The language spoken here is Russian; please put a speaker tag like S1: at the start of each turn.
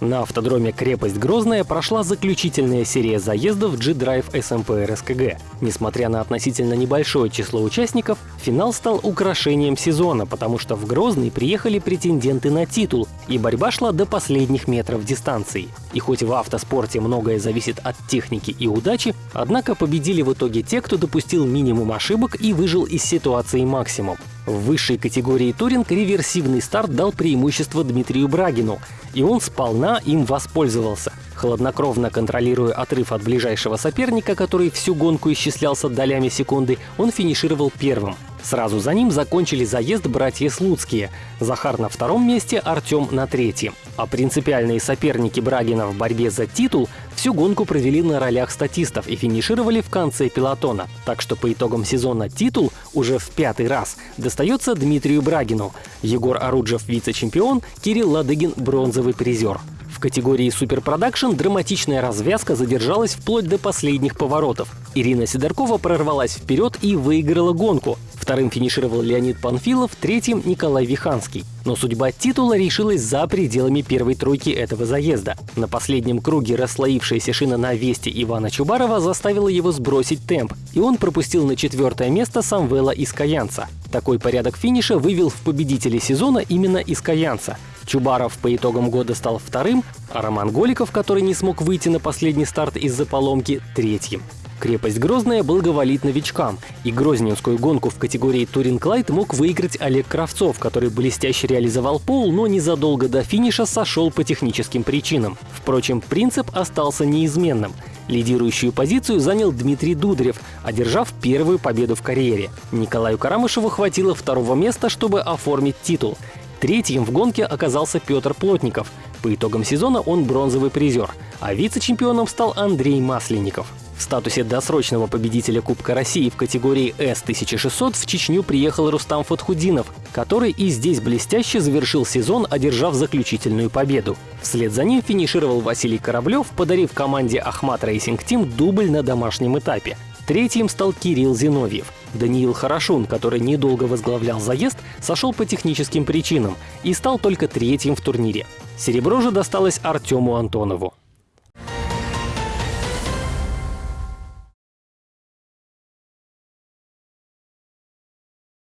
S1: На автодроме «Крепость Грозная» прошла заключительная серия заездов G-Drive SMP RSKG. Несмотря на относительно небольшое число участников, финал стал украшением сезона, потому что в Грозный приехали претенденты на титул, и борьба шла до последних метров дистанции. И хоть в автоспорте многое зависит от техники и удачи, однако победили в итоге те, кто допустил минимум ошибок и выжил из ситуации максимум. В высшей категории туринг реверсивный старт дал преимущество Дмитрию Брагину, и он сполна им воспользовался. Хладнокровно контролируя отрыв от ближайшего соперника, который всю гонку исчислялся долями секунды, он финишировал первым. Сразу за ним закончили заезд братья Слуцкие. Захар на втором месте, Артем на третьем. А принципиальные соперники Брагина в борьбе за титул всю гонку провели на ролях статистов и финишировали в конце пилотона. Так что по итогам сезона титул уже в пятый раз достается Дмитрию Брагину. Егор Оруджев – вице-чемпион, Кирилл Ладыгин – бронзовый призер. В категории суперпродакшн драматичная развязка задержалась вплоть до последних поворотов. Ирина Сидоркова прорвалась вперед и выиграла гонку. Вторым финишировал Леонид Панфилов, третьим — Николай Виханский. Но судьба титула решилась за пределами первой тройки этого заезда. На последнем круге расслоившаяся шина на Весте Ивана Чубарова заставила его сбросить темп, и он пропустил на четвертое место Самвела Искаянца. Такой порядок финиша вывел в победителей сезона именно Искаянца. Чубаров по итогам года стал вторым, а Роман Голиков, который не смог выйти на последний старт из-за поломки, третьим. Крепость Грозная благоволит новичкам, и грозненскую гонку в категории Туринг Лайт мог выиграть Олег Кравцов, который блестяще реализовал пол, но незадолго до финиша сошел по техническим причинам. Впрочем, принцип остался неизменным. Лидирующую позицию занял Дмитрий Дударев, одержав первую победу в карьере. Николаю Карамышеву хватило второго места, чтобы оформить титул. Третьим в гонке оказался Петр Плотников. По итогам сезона он бронзовый призер, а вице-чемпионом стал Андрей Масленников. В статусе досрочного победителя Кубка России в категории С-1600 в Чечню приехал Рустам Фатхудинов, который и здесь блестяще завершил сезон, одержав заключительную победу. Вслед за ним финишировал Василий Кораблев, подарив команде Ахмат Racing Team дубль на домашнем этапе. Третьим стал Кирилл Зиновьев. Даниил Хорошун, который недолго возглавлял заезд, сошел по техническим причинам и стал только третьим в турнире. Серебро же досталось Артему Антонову.